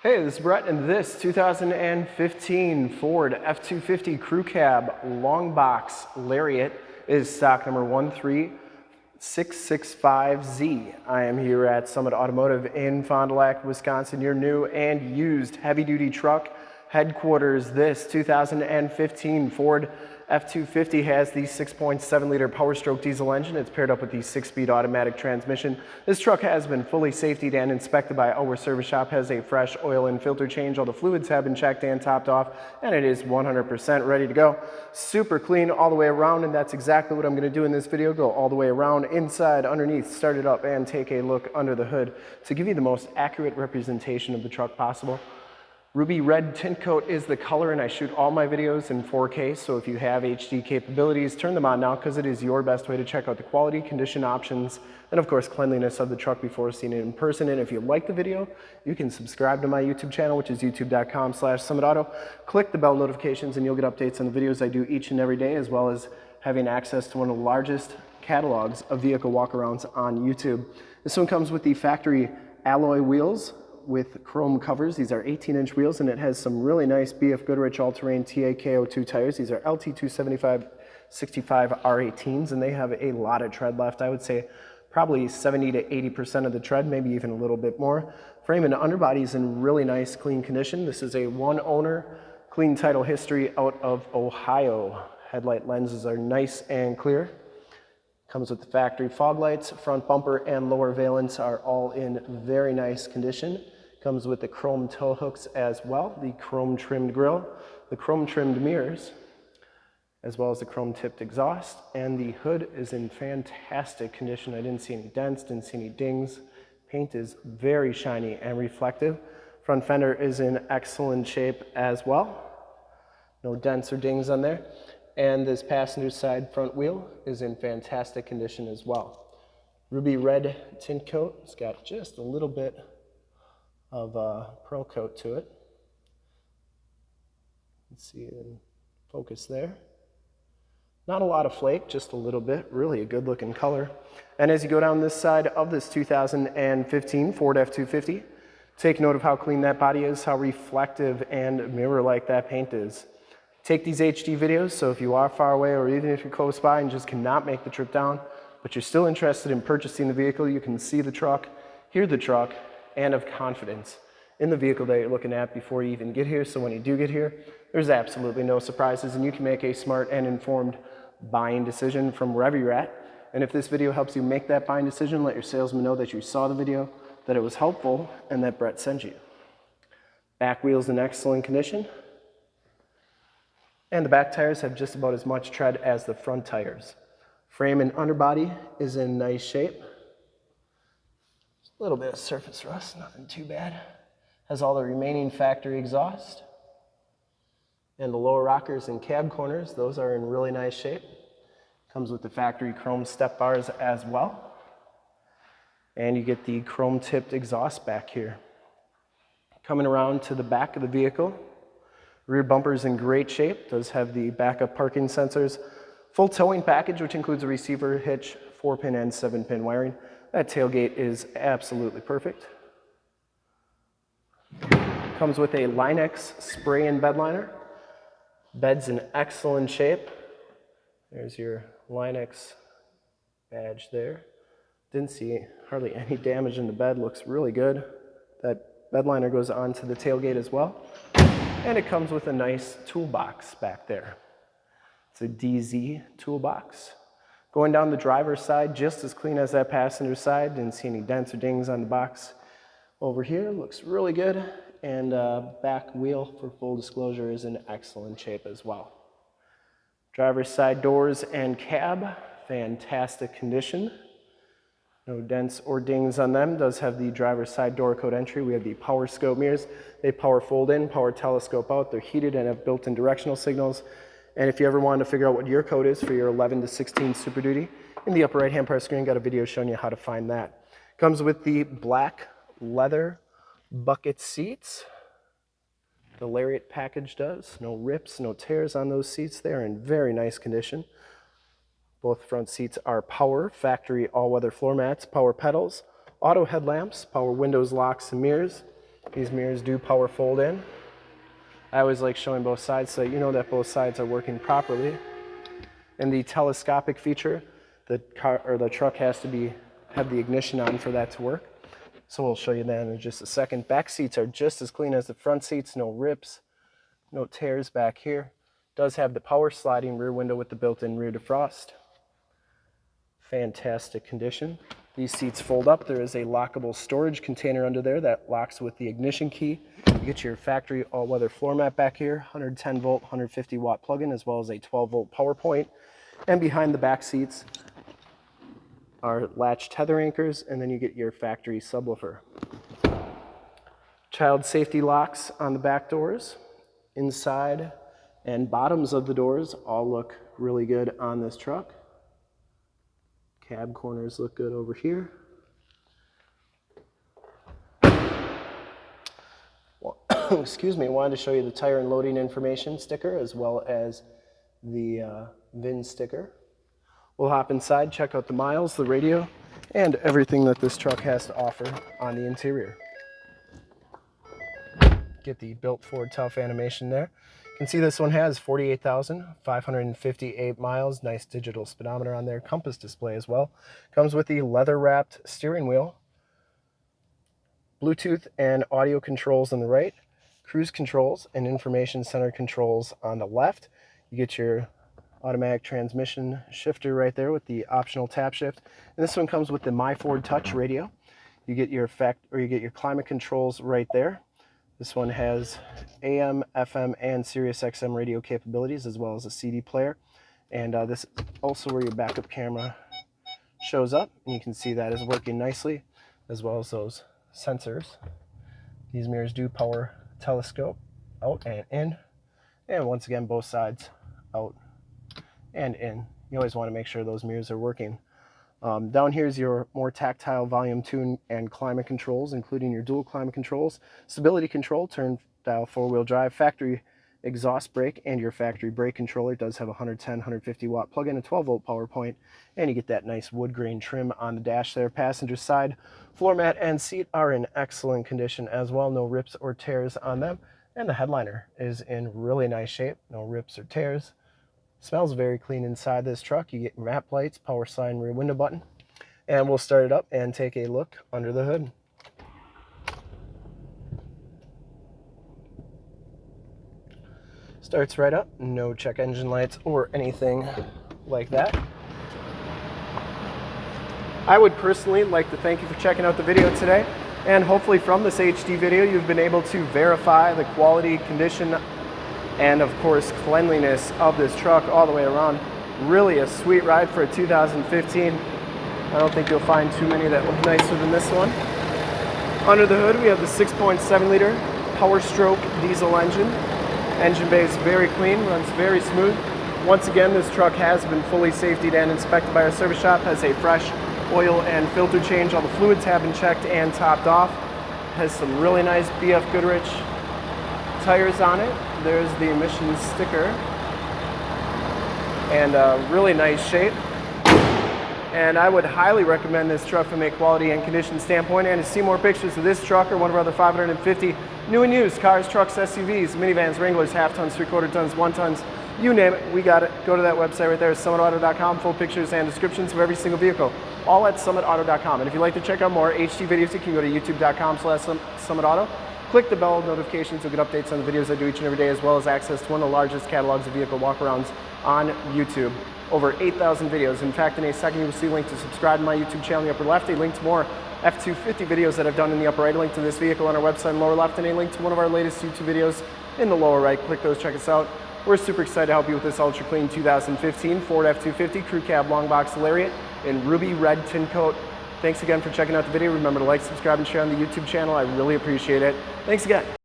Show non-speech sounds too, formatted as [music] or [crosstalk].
Hey, this is Brett, and this 2015 Ford F-250 Crew Cab Long Box Lariat is stock number 13665Z. I am here at Summit Automotive in Fond du Lac, Wisconsin, your new and used heavy-duty truck headquarters. This 2015 Ford F-250 has the 6.7 liter Power Stroke diesel engine. It's paired up with the six-speed automatic transmission. This truck has been fully safetied and inspected by our service shop, has a fresh oil and filter change. All the fluids have been checked and topped off, and it is 100% ready to go. Super clean all the way around, and that's exactly what I'm gonna do in this video. Go all the way around, inside, underneath, start it up, and take a look under the hood to give you the most accurate representation of the truck possible. Ruby Red Tint Coat is the color and I shoot all my videos in 4K, so if you have HD capabilities, turn them on now because it is your best way to check out the quality, condition options, and of course cleanliness of the truck before seeing it in person. And if you like the video, you can subscribe to my YouTube channel, which is youtube.com slash summitauto. Click the bell notifications and you'll get updates on the videos I do each and every day, as well as having access to one of the largest catalogs of vehicle walkarounds on YouTube. This one comes with the factory alloy wheels, with chrome covers. These are 18 inch wheels and it has some really nice BF Goodrich all-terrain T/A KO2 tires. These are LT275 65 R18s and they have a lot of tread left. I would say probably 70 to 80% of the tread, maybe even a little bit more. Frame and underbody is in really nice clean condition. This is a one owner, clean title history out of Ohio. Headlight lenses are nice and clear. Comes with the factory fog lights, front bumper and lower valence are all in very nice condition. Comes with the chrome tow hooks as well, the chrome trimmed grille, the chrome trimmed mirrors, as well as the chrome tipped exhaust. And the hood is in fantastic condition. I didn't see any dents, didn't see any dings. Paint is very shiny and reflective. Front fender is in excellent shape as well. No dents or dings on there. And this passenger side front wheel is in fantastic condition as well. Ruby red tint coat. It's got just a little bit of a pearl coat to it. Let's see in focus there. Not a lot of flake, just a little bit. Really a good looking color. And as you go down this side of this 2015 Ford F-250, take note of how clean that body is, how reflective and mirror-like that paint is. Take these HD videos, so if you are far away or even if you're close by and just cannot make the trip down, but you're still interested in purchasing the vehicle, you can see the truck, hear the truck, and of confidence in the vehicle that you're looking at before you even get here. So when you do get here, there's absolutely no surprises and you can make a smart and informed buying decision from wherever you're at. And if this video helps you make that buying decision, let your salesman know that you saw the video, that it was helpful, and that Brett sent you. Back wheels in excellent condition. And the back tires have just about as much tread as the front tires. Frame and underbody is in nice shape. A little bit of surface rust, nothing too bad. Has all the remaining factory exhaust. And the lower rockers and cab corners, those are in really nice shape. Comes with the factory chrome step bars as well. And you get the chrome tipped exhaust back here. Coming around to the back of the vehicle, rear bumper is in great shape, does have the backup parking sensors, full towing package, which includes a receiver, hitch, four pin and seven pin wiring. That tailgate is absolutely perfect. Comes with a Line-X spray and bed liner. Bed's in excellent shape. There's your Line-X badge there. Didn't see hardly any damage in the bed, looks really good. That bed liner goes onto the tailgate as well. And it comes with a nice toolbox back there. It's a Dee Zee toolbox. Going down the driver's side, just as clean as that passenger side. Didn't see any dents or dings on the box. Over here, looks really good. And uh, back wheel, for full disclosure, is in excellent shape as well. Driver's side doors and cab, fantastic condition. No dents or dings on them. Does have the driver's side door code entry. We have the power scope mirrors. They power fold in, power telescope out. They're heated and have built-in directional signals. And if you ever wanted to figure out what your code is for your 11 to 16 Super Duty, in the upper right hand part of the screen, got a video showing you how to find that. Comes with the black leather bucket seats. The Lariat package does. No rips, no tears on those seats. They're in very nice condition. Both front seats are power, factory all-weather floor mats, power pedals, auto headlamps, power windows, locks, and mirrors. These mirrors do power fold in. I always like showing both sides so you know that both sides are working properly. And the telescopic feature, the car or the truck has to be have the ignition on for that to work. So we'll show you that in just a second. Back seats are just as clean as the front seats, no rips, no tears back here. Does have the power sliding rear window with the built-in rear defrost. Fantastic condition. These seats fold up. There is a lockable storage container under there that locks with the ignition key. You get your factory all-weather floor mat back here, 110 volt, 150 watt plug-in, as well as a 12 volt power point. And behind the back seats are latch tether anchors, and then you get your factory subwoofer. Child safety locks on the back doors. Inside and bottoms of the doors all look really good on this truck. Cab corners look good over here. Well, [coughs] excuse me, I wanted to show you the tire and loading information sticker as well as the uh, VIN sticker. We'll hop inside, check out the miles, the radio, and everything that this truck has to offer on the interior. Get the built Ford Tough animation there. You can see this one has 48,558 miles. Nice digital speedometer on there. Compass display as well. Comes with the leather wrapped steering wheel. Bluetooth and audio controls on the right. Cruise controls and information center controls on the left. You get your automatic transmission shifter right there with the optional tap shift. And this one comes with the MyFord Touch radio. You get your effect or you get your climate controls right there. This one has AM, FM, and Sirius XM radio capabilities, as well as a CD player. And uh, this also where your backup camera shows up, and you can see that is working nicely, as well as those sensors. These mirrors do power telescope out and in, and once again, both sides out and in. You always want to make sure those mirrors are working. Um, down here is your more tactile volume tune and climate controls, including your dual climate controls, stability control, turn dial four-wheel drive, factory exhaust brake, and your factory brake controller it does have 110, 150 watt plug-in, a 12 volt power point, and you get that nice wood grain trim on the dash there. Passenger side floor mat and seat are in excellent condition as well, no rips or tears on them, and the headliner is in really nice shape, no rips or tears. Smells very clean inside this truck. You get map lights, power sign, rear window button. And we'll start it up and take a look under the hood. Starts right up, no check engine lights or anything like that. I would personally like to thank you for checking out the video today. And hopefully from this HD video, you've been able to verify the quality, condition, and of course cleanliness of this truck all the way around. Really a sweet ride for a 2015. I don't think you'll find too many that look nicer than this one. Under the hood we have the 6.7 liter Power Stroke diesel engine. Engine bay is very clean, runs very smooth. Once again, this truck has been fully safetied and inspected by our service shop, has a fresh oil and filter change. All the fluids have been checked and topped off. Has some really nice BF Goodrich tires on it. There's the emissions sticker. And a really nice shape. And I would highly recommend this truck from a quality and condition standpoint. And to see more pictures of this truck or one of our other 550 new and used cars, trucks, SUVs, minivans, Wranglers, half tons, three quarter tons, one tons, you name it, we got it. Go to that website right there, summitauto.com, full pictures and descriptions of every single vehicle, all at summitauto.com. And if you'd like to check out more HD videos, you can go to youtube.com slash summitauto. Click the bell notifications to get updates on the videos I do each and every day, as well as access to one of the largest catalogs of vehicle walkarounds on YouTube. Over 8,000 videos. In fact, in a second, you will see a link to subscribe to my YouTube channel in the upper left, a link to more F-250 videos that I've done in the upper right, a link to this vehicle on our website in the lower left, and a link to one of our latest YouTube videos in the lower right. Click those, check us out. We're super excited to help you with this ultra clean 2015 Ford F-250 Crew Cab Long Box Lariat in ruby red tint coat. Thanks again for checking out the video. Remember to like, subscribe, and share on the YouTube channel. I really appreciate it. Thanks again.